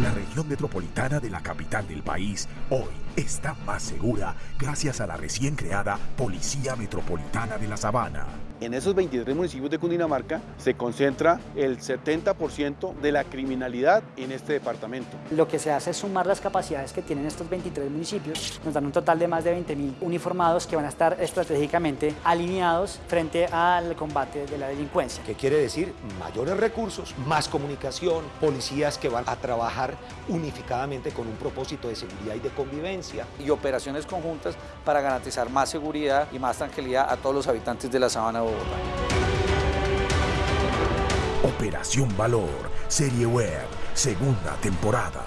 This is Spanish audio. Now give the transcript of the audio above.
La región metropolitana de la capital del país hoy está más segura gracias a la recién creada Policía Metropolitana de la Sabana. En esos 23 municipios de Cundinamarca se concentra el 70% de la criminalidad en este departamento. Lo que se hace es sumar las capacidades que tienen estos 23 municipios, nos dan un total de más de 20.000 uniformados que van a estar estratégicamente alineados frente al combate de la delincuencia. ¿Qué quiere decir? Mayores recursos, más comunicación, policías que van a trabajar unificadamente con un propósito de seguridad y de convivencia. Y operaciones conjuntas para garantizar más seguridad y más tranquilidad a todos los habitantes de la Sabana de Operación Valor, Serie Web, segunda temporada.